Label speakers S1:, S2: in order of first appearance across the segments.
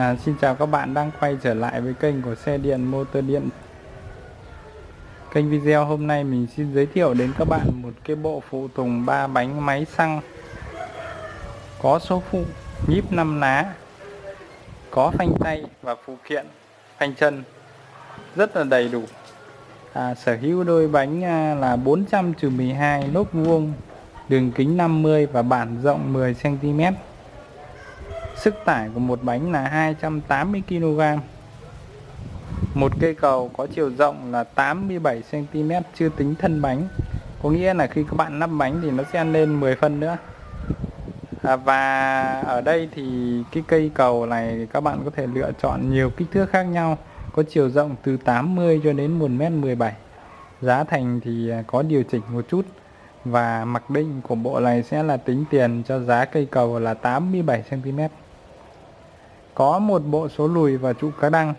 S1: À, xin chào các bạn đang quay trở lại với kênh của xe điện motor điện. Kênh video hôm nay mình xin giới thiệu đến các bạn một cái bộ phụ tùng 3 bánh máy xăng. Có số phụ nhíp 5 lá Có phanh tay và phụ kiện phanh chân Rất là đầy đủ. À, Sở hữu đôi bánh à, là 400-12 lốp vuông Đường kính 50 và bản rộng 10cm Sức tải của một bánh là 280 kg. Một cây cầu có chiều rộng là 87 cm chưa tính thân bánh. Có nghĩa là khi các bạn lắp bánh thì nó sẽ lên 10 phân nữa. À, và ở đây thì cái cây cầu này các bạn có thể lựa chọn nhiều kích thước khác nhau có chiều rộng từ 80 cho đến 1m17 giá thành thì à, có điều chỉnh một chút và mặc định của bộ này sẽ là tính tiền cho giá cây cầu là 87 cm có một bộ số lùi và trụ cá đăng.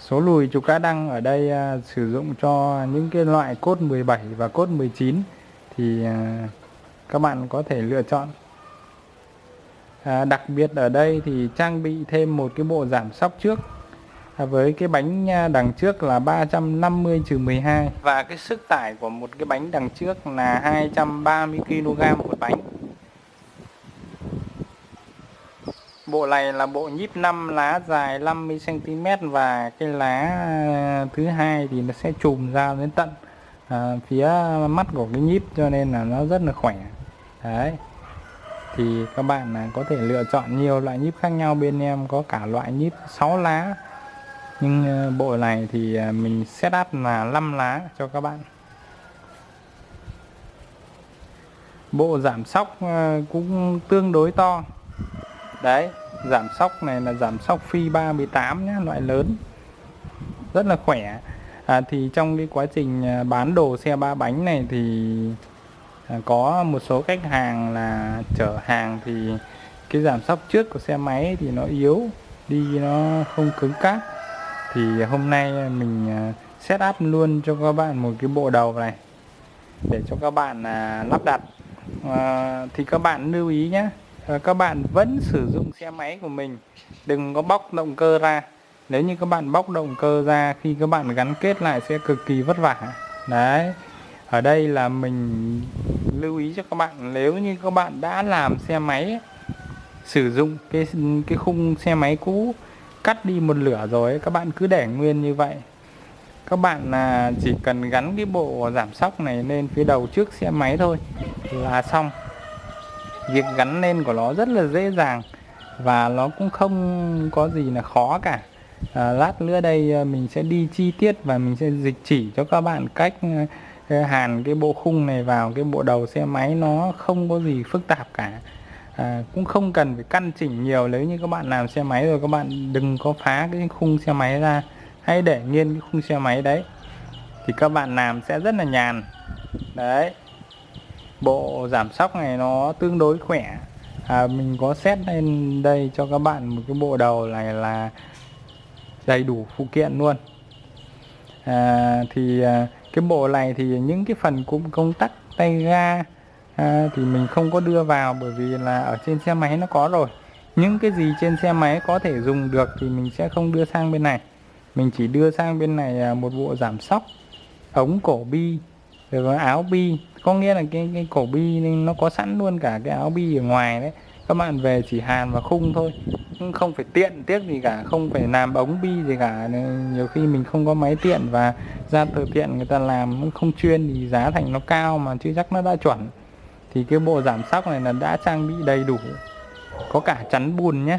S1: Số lùi trụ cá đăng ở đây à, sử dụng cho những cái loại cốt 17 và cốt 19 thì à, các bạn có thể lựa chọn. À, đặc biệt ở đây thì trang bị thêm một cái bộ giảm sóc trước. À, với cái bánh à, đằng trước là 350 12 và cái sức tải của một cái bánh đằng trước là 230 kg một bánh. Bộ này là bộ nhíp 5 lá dài 50cm và cái lá ờ, thứ hai thì nó sẽ chùm ra đến tận à, phía mắt của cái nhíp cho nên là nó rất là khỏe. Đấy. Thì các bạn có thể lựa chọn nhiều loại nhíp khác nhau bên em có cả loại nhíp 6 lá. Nhưng ờ, bộ này thì mình setup là 5 lá cho các bạn. Bộ giảm sóc cũng tương đối to. Đấy giảm sóc này là giảm sóc phi 38 nhé loại lớn. Rất là khỏe. À, thì trong cái quá trình à, bán đồ xe ba bánh này thì à, có một số khách hàng là chở hàng thì cái giảm sóc trước của xe máy thì nó yếu đi nó không cứng cáp. Thì hôm nay mình à, set up luôn cho các bạn một cái bộ đầu này để cho các bạn à, lắp đặt. À, thì các bạn lưu ý nhé Ờ, các bạn vẫn sử dụng xe máy của mình. Đừng có bóc động cơ ra. Nếu như các bạn bóc động cơ ra khi các bạn gắn kết lại sẽ cực kỳ vất vả. Đấy. Ở đây là mình lưu ý cho các bạn, nếu như các bạn đã làm xe máy, sử dụng cái cái khung xe máy cũ, cắt đi một lửa rồi các bạn cứ để nguyên như vậy. Các bạn là chỉ cần gắn cái bộ giảm sóc này lên phía đầu trước xe máy thôi là xong việc gắn lên của nó rất là dễ dàng và nó cũng không có gì là khó cả. À, lát nữa đây à, mình sẽ đi chi tiết và mình sẽ dịch chỉ cho các bạn cách à, hàn cái bộ khung này vào cái bộ đầu xe máy nó không có gì phức tạp cả. À, cũng không cần phải căn chỉnh nhiều nếu như các bạn làm xe máy rồi các bạn đừng có phá cái khung xe máy ra hãy để nguyên cái khung xe máy đấy thì các bạn làm sẽ rất là nhàn. Đấy bộ giảm sóc này nó tương đối khỏe. À, mình có set lên đây cho các bạn một cái bộ đầu này là đầy đủ phụ kiện luôn. À, thì à, cái bộ này thì những cái phần cũng công tắc tay ga à, thì mình không có đưa vào bởi vì là ở trên xe máy nó có rồi. Những cái gì trên xe máy có thể dùng được thì mình sẽ không đưa sang bên này. Mình chỉ đưa sang bên này à, một bộ giảm sóc ống cổ bi rồi áo bi có nghĩa là cái, cái cổ bi nó có sẵn luôn cả cái áo bi ở ngoài đấy. Các bạn về chỉ hàn và khung thôi. Không phải tiện tiếc gì cả không phải làm ống bi gì cả. Nhiều khi mình không có máy tiện và ra từ tiện người ta làm không chuyên thì giá thành nó cao mà chưa chắc nó đã chuẩn. Thì cái bộ giảm sóc này là đã trang bị đầy đủ. Có cả chắn bùn nhé.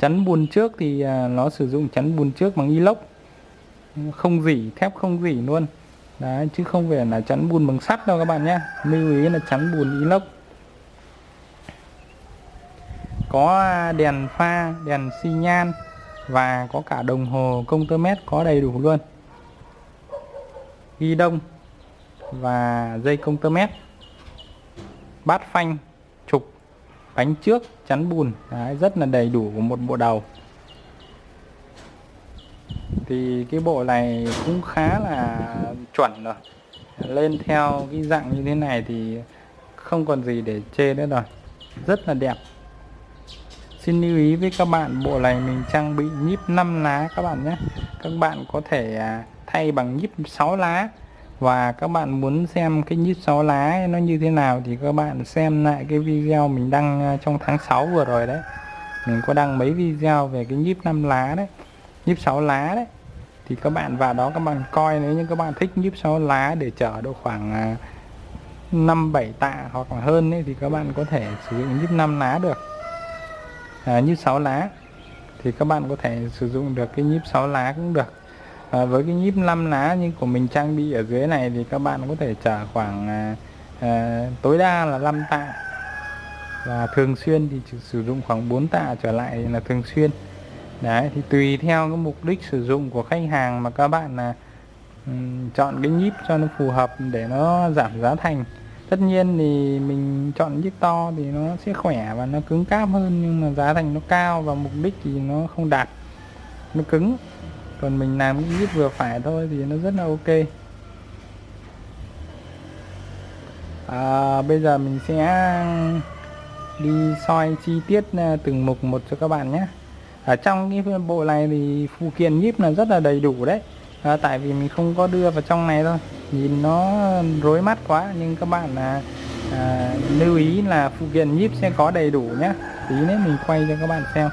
S1: Chắn bùn trước thì à, nó sử dụng chắn bùn trước bằng inox. Không dỉ thép không dỉ luôn đấy chứ không phải là chắn bùn bằng sắt đâu các bạn nhé. Lưu ý là chắn bùn inox. Có à, đèn pha đèn xi nhan và có cả đồng hồ công tơ mét có đầy đủ luôn. Ghi đông và dây công tơ mét. Bát phanh trục bánh trước chắn bùn. Đấy, rất là đầy đủ của một bộ đầu. Thì cái bộ này cũng khá là chuẩn rồi. Lên theo cái dạng như thế này thì không còn gì để chê nữa rồi. Rất là đẹp. Xin lưu ý với các bạn, bộ này mình trang bị nhíp 5 lá các bạn nhé. Các bạn có thể à, thay bằng nhíp 6 lá. Và các bạn muốn xem cái nhíp 6 lá nó như thế nào thì các bạn xem lại cái video mình đăng à, trong tháng 6 vừa rồi đấy. Mình có đăng mấy video về cái nhíp 5 lá đấy. Nhíp 6 lá đấy thì các bạn vào đó các bạn coi nếu như các bạn thích nhíp 6 lá để chở độ khoảng à, 5 7 tạ hoặc là hơn ấy, thì các bạn có thể sử dụng nhíp 5 lá được. À, nhíp 6 lá. Thì các bạn có thể sử dụng được cái nhíp 6 lá cũng được. À, với cái nhíp 5 lá như của mình trang bị ở dưới này thì các bạn có thể chở khoảng à, à, tối đa là 5 tạ. Và thường xuyên thì chỉ sử dụng khoảng 4 tạ trở lại là thường xuyên đấy thì tùy theo cái mục đích sử dụng của khách hàng mà các bạn là um, chọn cái nhíp cho nó phù hợp để nó giảm giá thành. Tất nhiên thì mình chọn nhíp to thì nó sẽ khỏe và nó cứng cáp hơn nhưng mà giá thành nó cao và mục đích thì nó không đạt nó cứng. Còn mình làm cái nhíp vừa phải thôi thì nó rất là ok. À, bây giờ mình sẽ đi soi chi tiết à, từng mục một cho các bạn nhé ở trong cái bộ này thì phụ kiện nhíp là rất là đầy đủ đấy. À, tại vì mình không có đưa vào trong này thôi. Nhìn nó rối mắt quá nhưng các bạn là à, lưu ý là phụ kiện nhíp sẽ có đầy đủ nhé tí nữa mình quay cho các bạn xem.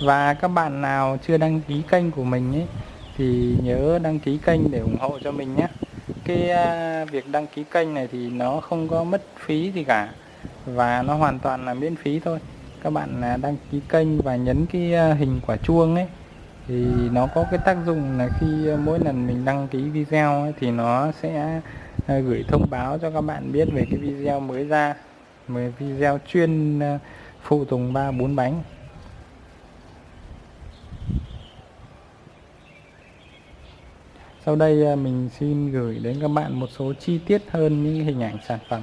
S1: Và các bạn nào chưa đăng ký kênh của mình ấy thì nhớ đăng ký kênh để ủng hộ cho mình nhé cái à, việc đăng ký kênh này thì nó không có mất phí gì cả. Và nó hoàn toàn là miễn phí thôi các bạn à, đăng ký kênh và nhấn cái à, hình quả chuông ấy. Thì nó có cái tác dụng là khi à, mỗi lần mình đăng ký video ấy, thì nó sẽ gửi thông báo cho các bạn biết về cái video mới ra về video chuyên phụ tùng ba bốn bánh. Sau đây mình xin gửi đến các bạn một số chi tiết hơn những hình ảnh sản phẩm.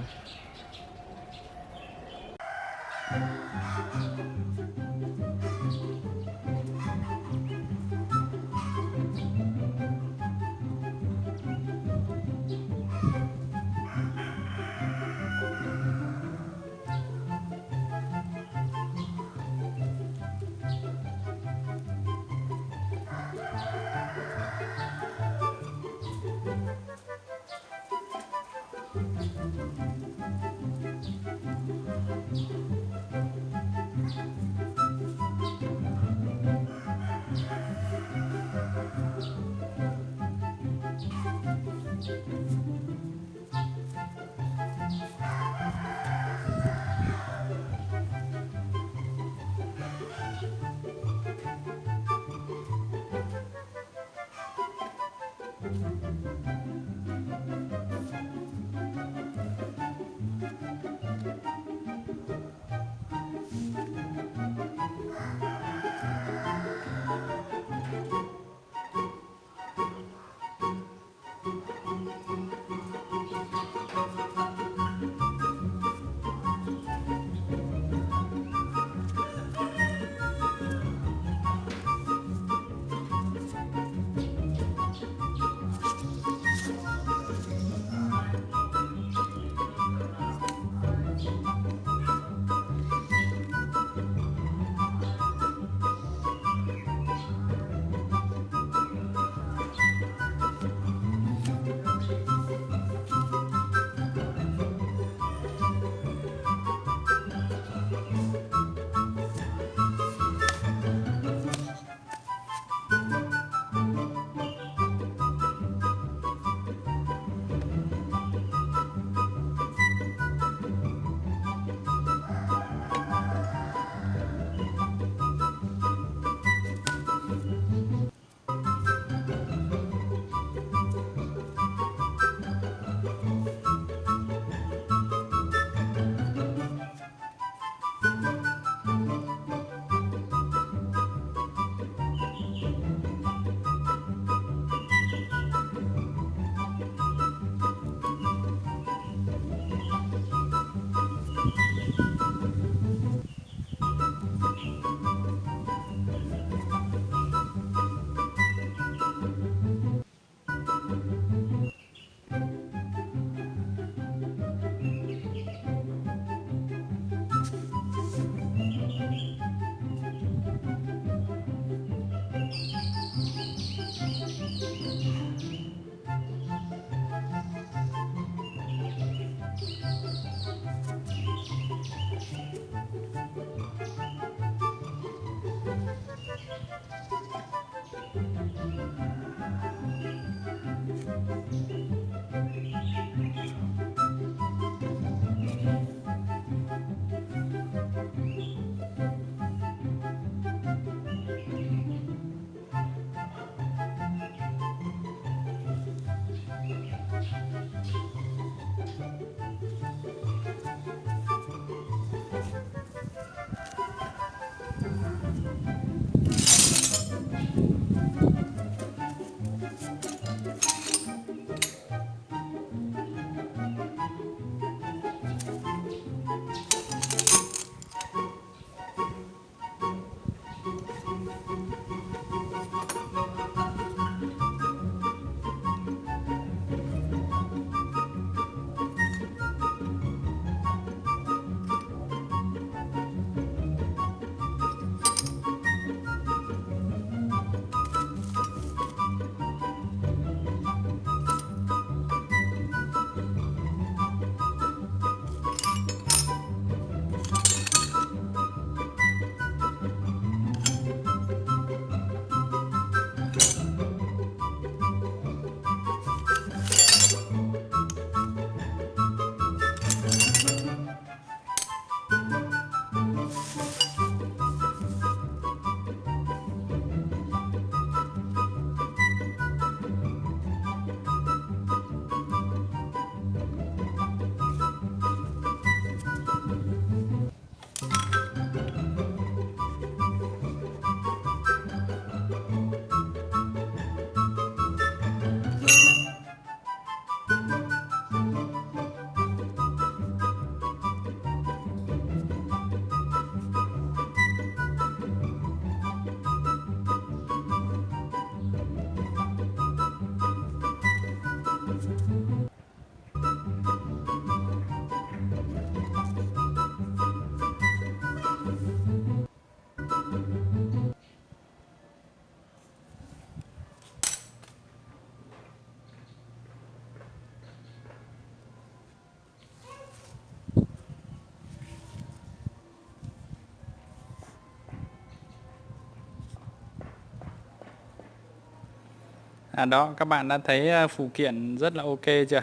S1: À đó, các bạn đã thấy ờ, phụ kiện rất là ok chưa?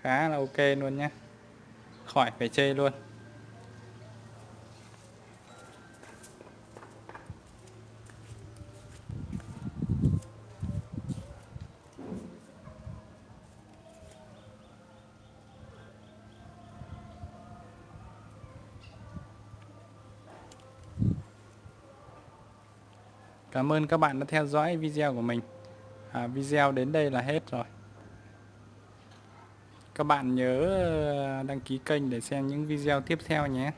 S1: Khá là ok luôn nhé. Khỏi phải chê luôn. Cảm ơn các bạn đã theo dõi video của mình à, Video đến đây là hết rồi. Các bạn nhớ ờ, đăng ký kênh để xem những video tiếp theo nhé.